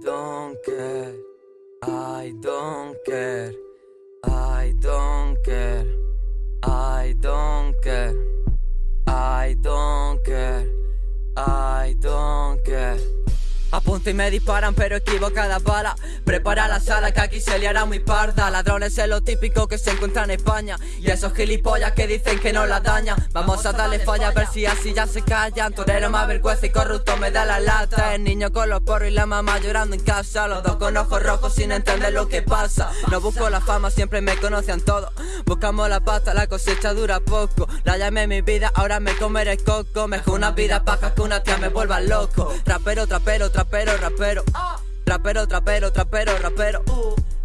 don't care, I don't care, I don't care, I don't care, I don't Y me disparan pero equivocada bala. Prepara la sala que aquí se liará muy parda. Ladrones es lo típico que se encuentra en España. Y esos gilipollas que dicen que no la dañan. Vamos a darle falla a ver si así ya se callan. Torero más vergüenza y corrupto me da la lata. El niño con los porros y la mamá llorando en casa. Los dos con ojos rojos sin entender lo que pasa. No busco la fama, siempre me conocen todos. Buscamos la pasta, la cosecha dura poco La llamé mi vida, ahora me comeré coco. Mejor una vida paja que una tía me vuelva loco. Rapero, trapero, trapero rapero. Trapero, trapero, trapero, rapero.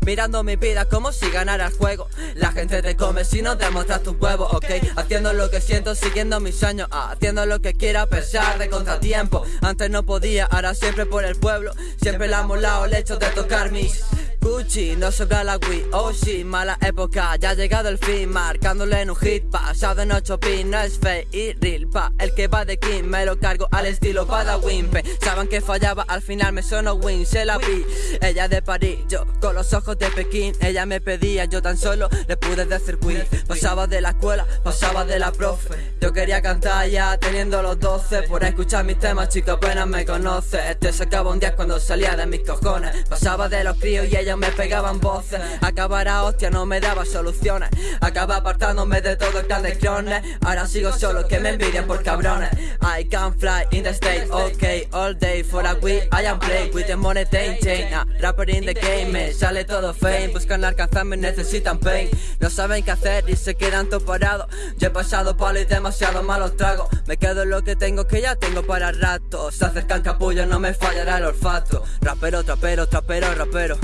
Mirando mi vida como si ganara el juego. La gente te come si no demuestras tu huevo, ok Haciendo lo que siento, siguiendo mis sueños. Ah, Haciendo lo que quiera a pesar de contratiempo. Antes no podía, ahora siempre por el pueblo. Siempre la ha molado el hecho de tocar mis Gucci, no sobra la Wii, oh sí, mala época, ya ha llegado el fin Marcándole en un hit, pasado en 8 pin, no es fe y real pa El que va de King, me lo cargo al estilo Pada Wimpe. Saben que fallaba, al final me sonó win, se la vi. Ella de París, yo con los ojos de Pekín Ella me pedía, yo tan solo le pude decir queen Pasaba de la escuela, pasaba de la profe Yo quería cantar ya teniendo los 12 Por escuchar mis temas, chico apenas me conoce. Este se acaba un día cuando salía de mis cojones Pasaba de los críos y ella me pegaban voces. Acabar a hostia no me daba soluciones. Acaba apartándome de todo el clones. Ahora sigo solo que me envidian por cabrones. I can fly in the state, ok All day. For a week I am play with the money chain uh, Rapper in the game, me sale todo fame. Buscan alcanzarme, necesitan pain. No saben qué hacer y se quedan todo parados Yo he pasado palo y demasiado malos tragos. Me quedo en lo que tengo que ya tengo para rato. Se acercan capullos, no me fallará el olfato. Rapero, trapero, trapero, rapero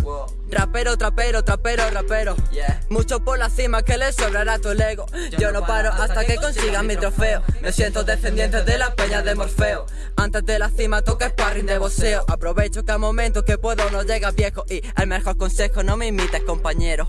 Rapero, trapero, trapero, rapero. Mucho por la cima que le sobrará tu ego. Yo no paro hasta que consiga mi trofeo. Me siento descendiente de la peña de Morfeo. Antes de la cima toca sparring de boxeo Aprovecho cada momento que puedo no llega viejo. Y el mejor consejo no me imites compañero